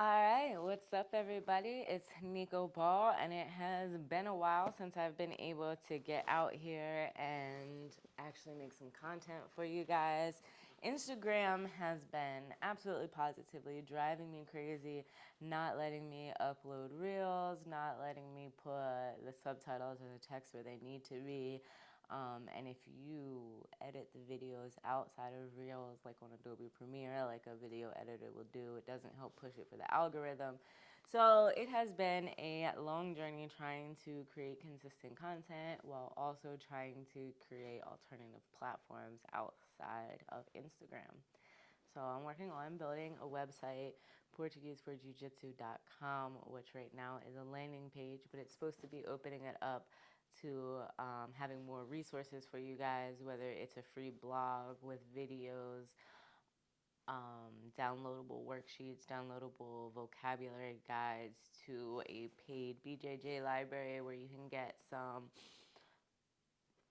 All right, what's up, everybody? It's Nico Ball, and it has been a while since I've been able to get out here and actually make some content for you guys. Instagram has been absolutely positively driving me crazy, not letting me upload reels, not letting me put the subtitles or the text where they need to be. Um, and if you edit the videos outside of Reels, like on Adobe Premiere, like a video editor will do, it doesn't help push it for the algorithm. So it has been a long journey trying to create consistent content while also trying to create alternative platforms outside of Instagram. So I'm working on building a website, PortugueseForJujitsu.com, which right now is a landing page, but it's supposed to be opening it up to um, having more resources for you guys, whether it's a free blog with videos, um, downloadable worksheets, downloadable vocabulary guides, to a paid BJJ library where you can get some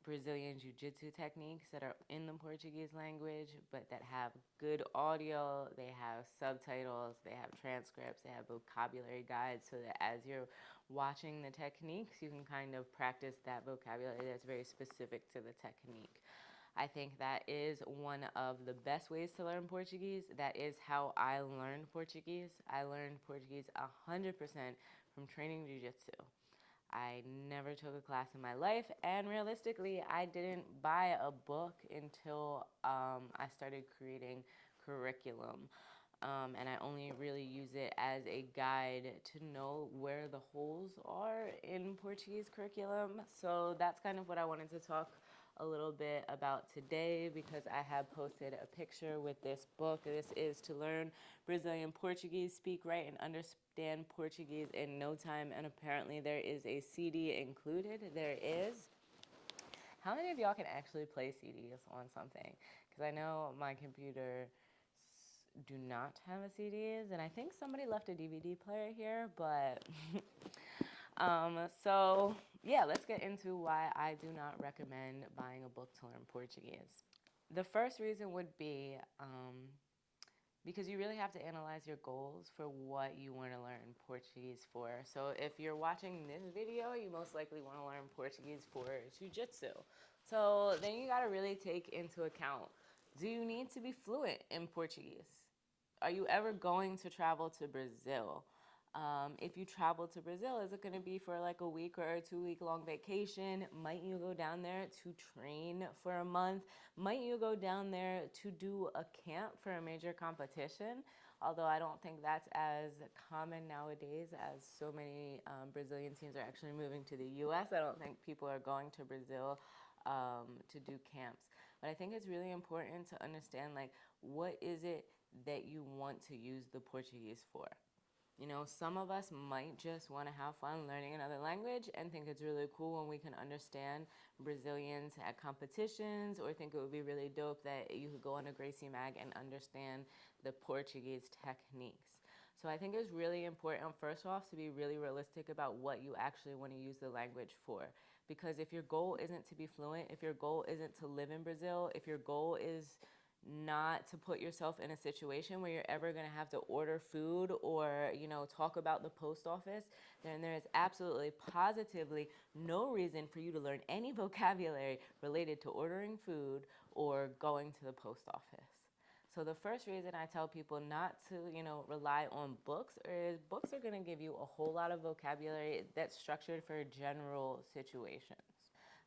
Brazilian Jiu Jitsu techniques that are in the Portuguese language, but that have good audio, they have subtitles, they have transcripts, they have vocabulary guides, so that as you're watching the techniques, you can kind of practice that vocabulary that's very specific to the technique. I think that is one of the best ways to learn Portuguese. That is how I learned Portuguese. I learned Portuguese 100% from training Jiu Jitsu. I never took a class in my life, and realistically, I didn't buy a book until um, I started creating curriculum. Um, and I only really use it as a guide to know where the holes are in Portuguese curriculum. So that's kind of what I wanted to talk a little bit about today because I have posted a picture with this book. This is to learn Brazilian Portuguese, speak right and understand Portuguese in no time. And apparently there is a CD included. There is. How many of y'all can actually play CDs on something? Because I know my computer do not have a CDs, and I think somebody left a DVD player here, but um, so yeah, let's get into why I do not recommend buying a book to learn Portuguese. The first reason would be um, because you really have to analyze your goals for what you want to learn Portuguese for. So if you're watching this video, you most likely want to learn Portuguese for Jiu-Jitsu. So then you got to really take into account, do you need to be fluent in Portuguese? Are you ever going to travel to Brazil? Um, if you travel to Brazil, is it going to be for like a week or a two week long vacation? Might you go down there to train for a month? Might you go down there to do a camp for a major competition? Although I don't think that's as common nowadays as so many um, Brazilian teams are actually moving to the US. I don't think people are going to Brazil um, to do camps. But I think it's really important to understand like what is it that you want to use the Portuguese for. You know, some of us might just want to have fun learning another language and think it's really cool when we can understand Brazilians at competitions or think it would be really dope that you could go on a Gracie Mag and understand the Portuguese techniques. So I think it's really important, first off, to be really realistic about what you actually want to use the language for. Because if your goal isn't to be fluent, if your goal isn't to live in Brazil, if your goal is not to put yourself in a situation where you're ever going to have to order food or you know talk about the post office then there is absolutely positively no reason for you to learn any vocabulary related to ordering food or going to the post office so the first reason I tell people not to, you know, rely on books is books are going to give you a whole lot of vocabulary that's structured for general situations.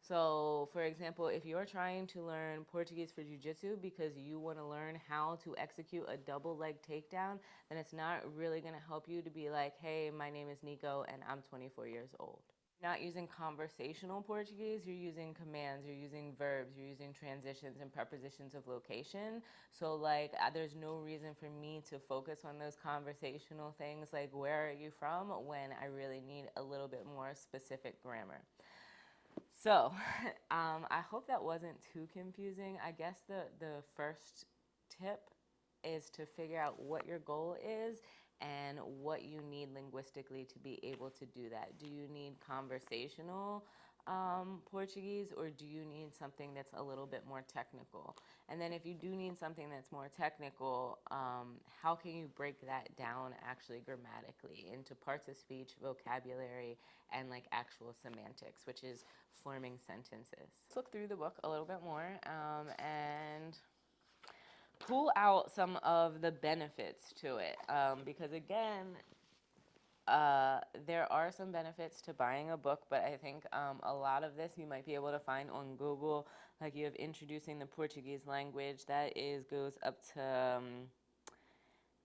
So, for example, if you're trying to learn Portuguese for Jiu-Jitsu because you want to learn how to execute a double leg takedown, then it's not really going to help you to be like, hey, my name is Nico and I'm 24 years old. Not using conversational Portuguese, you're using commands, you're using verbs, you're using transitions and prepositions of location. So like uh, there's no reason for me to focus on those conversational things like where are you from when I really need a little bit more specific grammar. So um, I hope that wasn't too confusing. I guess the, the first tip is to figure out what your goal is and what you need linguistically to be able to do that. Do you need conversational um, Portuguese or do you need something that's a little bit more technical? And then if you do need something that's more technical, um, how can you break that down actually grammatically into parts of speech, vocabulary, and like actual semantics, which is forming sentences. Let's look through the book a little bit more um, and pull out some of the benefits to it. Um, because again, uh, there are some benefits to buying a book, but I think um, a lot of this you might be able to find on Google. Like you have introducing the Portuguese language that is goes up to um,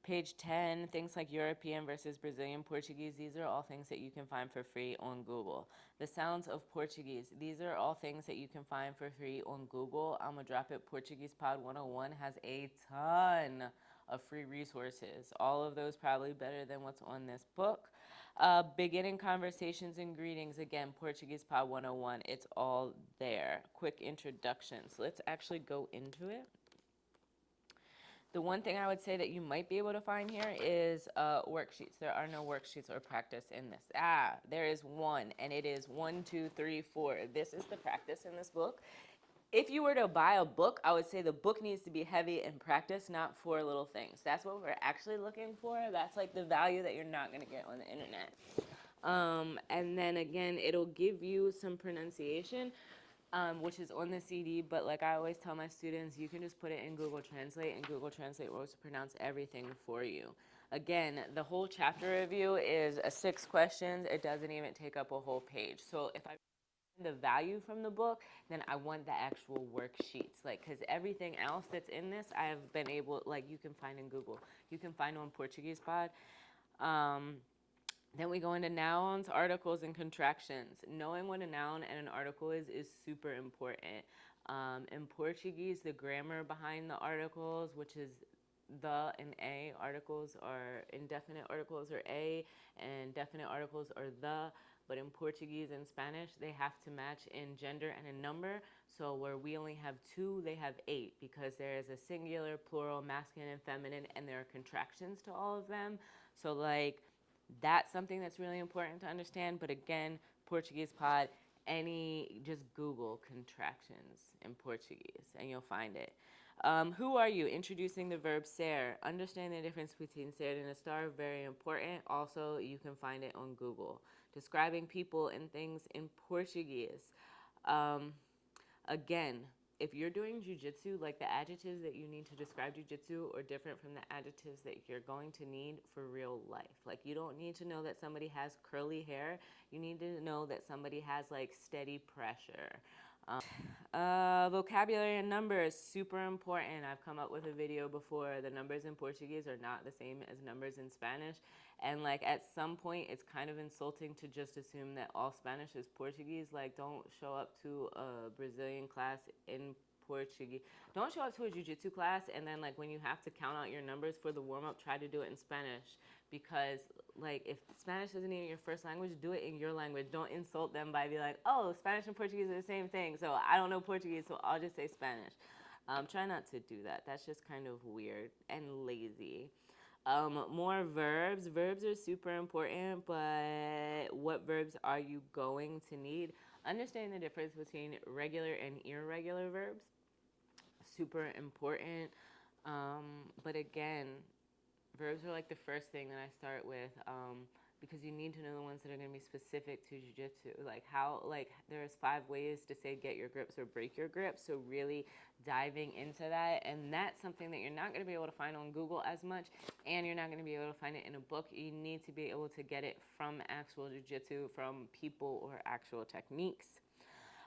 page 10. Things like European versus Brazilian Portuguese. These are all things that you can find for free on Google. The sounds of Portuguese. These are all things that you can find for free on Google. I'm gonna drop it. Portuguese Pod 101 has a ton of free resources. All of those probably better than what's on this book. Uh, beginning conversations and greetings. Again, Portuguese Pod 101. It's all there. Quick introductions. Let's actually go into it. The one thing I would say that you might be able to find here is uh, worksheets. There are no worksheets or practice in this. Ah, there is one, and it is one, two, three, four. This is the practice in this book if you were to buy a book, I would say the book needs to be heavy in practice, not four little things. That's what we're actually looking for. That's like the value that you're not going to get on the internet. Um, and then again, it'll give you some pronunciation, um, which is on the CD. But like I always tell my students, you can just put it in Google Translate, and Google Translate will pronounce everything for you. Again, the whole chapter review is a six questions. It doesn't even take up a whole page. So if I the value from the book, then I want the actual worksheets. Like, because everything else that's in this, I have been able, like, you can find in Google. You can find on Portuguese Pod. Um, then we go into nouns, articles, and contractions. Knowing what a noun and an article is is super important. Um, in Portuguese, the grammar behind the articles, which is the and a articles are indefinite articles are a and definite articles are the but in Portuguese and Spanish, they have to match in gender and in number. So where we only have two, they have eight because there is a singular, plural, masculine, and feminine, and there are contractions to all of them. So like that's something that's really important to understand. But again, Portuguese pod, any just Google contractions in Portuguese and you'll find it. Um, who are you? Introducing the verb ser. Understand the difference between ser and estar, very important. Also, you can find it on Google describing people and things in Portuguese. Um, again, if you're doing jujitsu, like the adjectives that you need to describe jujitsu are different from the adjectives that you're going to need for real life. Like you don't need to know that somebody has curly hair. You need to know that somebody has like steady pressure. Um, uh, vocabulary and numbers, super important. I've come up with a video before. The numbers in Portuguese are not the same as numbers in Spanish. And like at some point, it's kind of insulting to just assume that all Spanish is Portuguese. Like, don't show up to a Brazilian class in Portuguese. Don't show up to a jiu-jitsu class and then like when you have to count out your numbers for the warm-up, try to do it in Spanish because like if Spanish isn't even your first language, do it in your language. Don't insult them by be like, oh, Spanish and Portuguese are the same thing. So I don't know Portuguese, so I'll just say Spanish. Um, try not to do that. That's just kind of weird and lazy. Um, more verbs. Verbs are super important, but what verbs are you going to need? Understanding the difference between regular and irregular verbs. Super important. Um, but again, verbs are like the first thing that I start with. Um, because you need to know the ones that are going to be specific to jiu-jitsu. Like how like there's five ways to say get your grips or break your grips. So really diving into that and that's something that you're not going to be able to find on google as much and you're not going to be able to find it in a book. You need to be able to get it from actual jiu-jitsu from people or actual techniques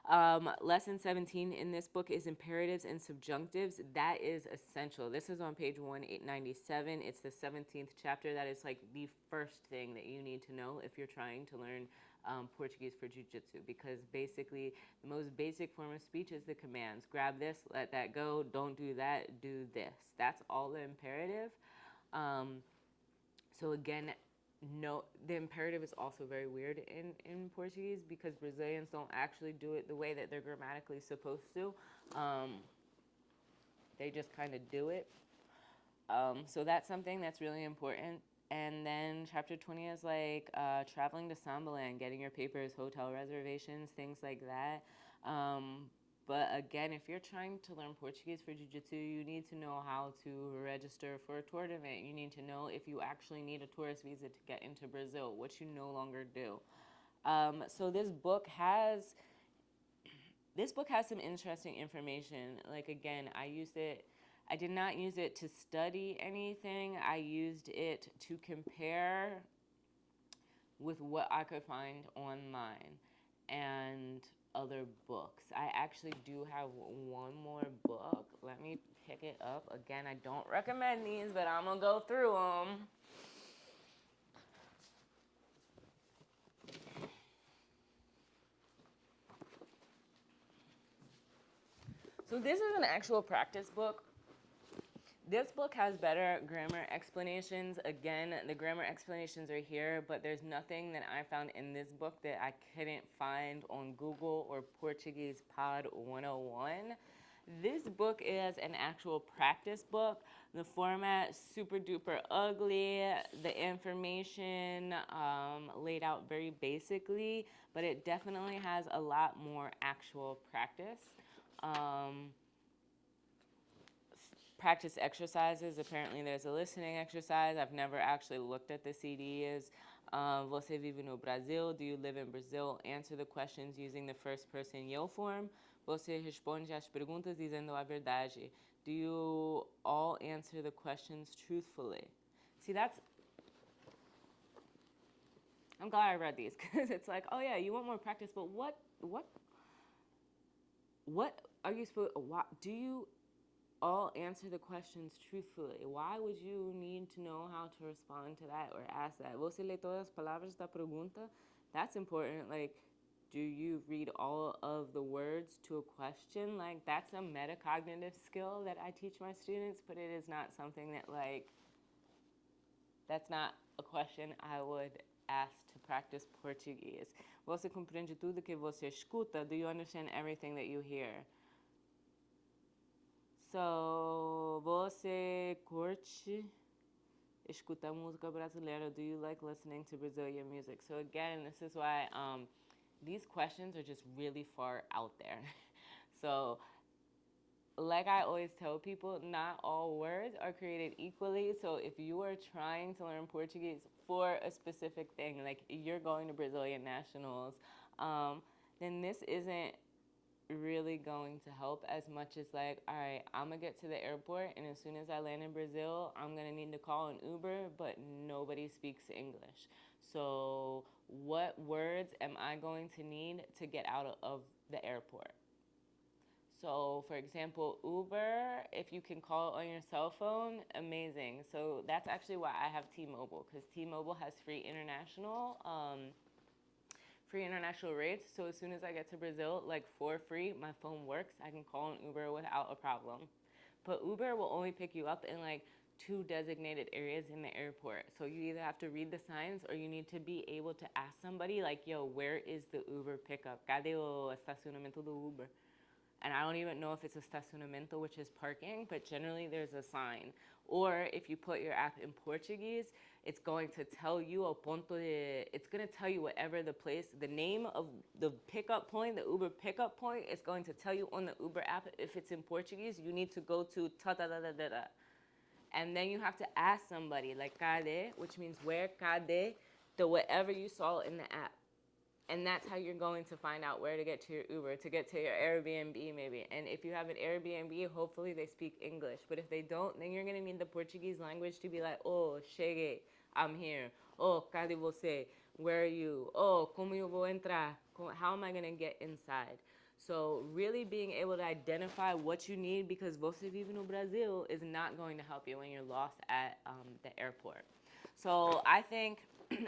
um, lesson 17 in this book is imperatives and subjunctives. That is essential. This is on page 1897. It's the 17th chapter. That is like the first thing that you need to know if you're trying to learn um, Portuguese for Jiu-Jitsu because basically the most basic form of speech is the commands. Grab this, let that go, don't do that, do this. That's all the imperative. Um, so again, no, the imperative is also very weird in, in Portuguese because Brazilians don't actually do it the way that they're grammatically supposed to. Um, they just kind of do it. Um, so that's something that's really important. And then chapter 20 is like uh, traveling to Sambaland, getting your papers, hotel reservations, things like that. Um, But again, if you're trying to learn Portuguese for Jiu-Jitsu, you need to know how to register for a tournament. You need to know if you actually need a tourist visa to get into Brazil, which you no longer do. Um, so this book has this book has some interesting information. Like again, I used it I did not use it to study anything. I used it to compare with what I could find online and other books. I actually do have one more book. Let me pick it up. Again, I don't recommend these, but I'm to go through them. So this is an actual practice book this book has better grammar explanations. Again, the grammar explanations are here, but there's nothing that I found in this book that I couldn't find on Google or Portuguese Pod 101. This book is an actual practice book. The format super duper ugly. The information um, laid out very basically, but it definitely has a lot more actual practice. Um, practice exercises. Apparently, there's a listening exercise. I've never actually looked at the CDs. Uh, você vive no Brasil? Do you live in Brazil? Answer the questions using the first person eu form. Você responde as perguntas dizendo a verdade. Do you all answer the questions truthfully? See, that's. I'm glad I read these because it's like, oh yeah, you want more practice, but what, what, what are you supposed? Do you all answer the questions truthfully. Why would you need to know how to respond to that or ask that? Você lê todas as palavras da pergunta? That's important. Like, do you read all of the words to a question? Like, that's a metacognitive skill that I teach my students, but it is not something that, like, that's not a question I would ask to practice Portuguese. Você compreende tudo que você escuta? Do you understand everything that you hear? So, você curte escutar música brasileira? Do you like listening to Brazilian music? So again, this is why um, these questions are just really far out there. so, like I always tell people, not all words are created equally. So if you are trying to learn Portuguese for a specific thing, like you're going to Brazilian nationals, um, then this isn't really going to help as much as like, all right, I'm gonna get to the airport and as soon as I land in Brazil, I'm gonna need to call an Uber, but nobody speaks English. So what words am I going to need to get out of the airport? So for example, Uber, if you can call on your cell phone, amazing. So that's actually why I have T-Mobile because T-Mobile has free international. Um, free international rates. So as soon as I get to Brazil, like for free, my phone works. I can call an Uber without a problem. But Uber will only pick you up in like two designated areas in the airport. So you either have to read the signs or you need to be able to ask somebody like, yo, where is the Uber pickup? Cadê o estacionamento do Uber? And I don't even know if it's estacionamento, which is parking, but generally there's a sign. Or if you put your app in Portuguese, it's going to tell you a ponto de, it's going to tell you whatever the place, the name of the pickup point, the Uber pickup point, it's going to tell you on the Uber app. If it's in Portuguese, you need to go to ta da da da da da. And then you have to ask somebody, like cadê, which means where, cadê, the whatever you saw in the app. And that's how you're going to find out where to get to your Uber, to get to your Airbnb maybe. And if you have an Airbnb, hopefully they speak English. But if they don't, then you're gonna need the Portuguese language to be like, oh, cheguei, I'm here. Oh, cadê você? Where are you? Oh, como eu vou entrar? How am I gonna get inside? So really being able to identify what you need because você vive no Brasil is not going to help you when you're lost at um, the airport. So I think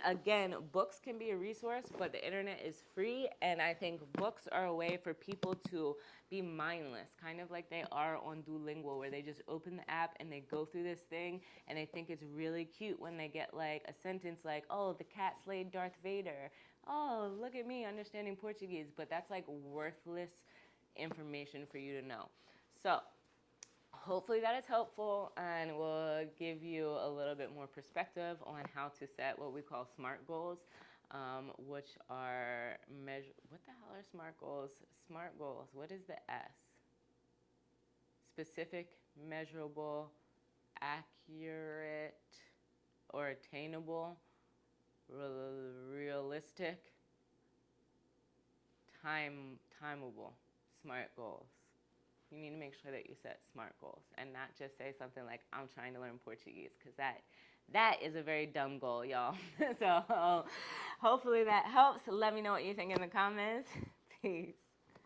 again, books can be a resource, but the internet is free. And I think books are a way for people to be mindless, kind of like they are on Duolingo, where they just open the app and they go through this thing and they think it's really cute when they get like a sentence like, oh, the cat slayed Darth Vader. Oh, look at me understanding Portuguese. But that's like worthless information for you to know. So, hopefully that is helpful and will give you a little bit more perspective on how to set what we call SMART goals. um, which are measure. What the hell are SMART goals? SMART goals. What is the S? Specific, measurable, accurate, or attainable, real, realistic, time, timeable. SMART goals. You need to make sure that you set SMART goals and not just say something like "I'm trying to learn Portuguese" because that that is a very dumb goal, y'all. so hopefully that helps. Let me know what you think in the comments. Peace.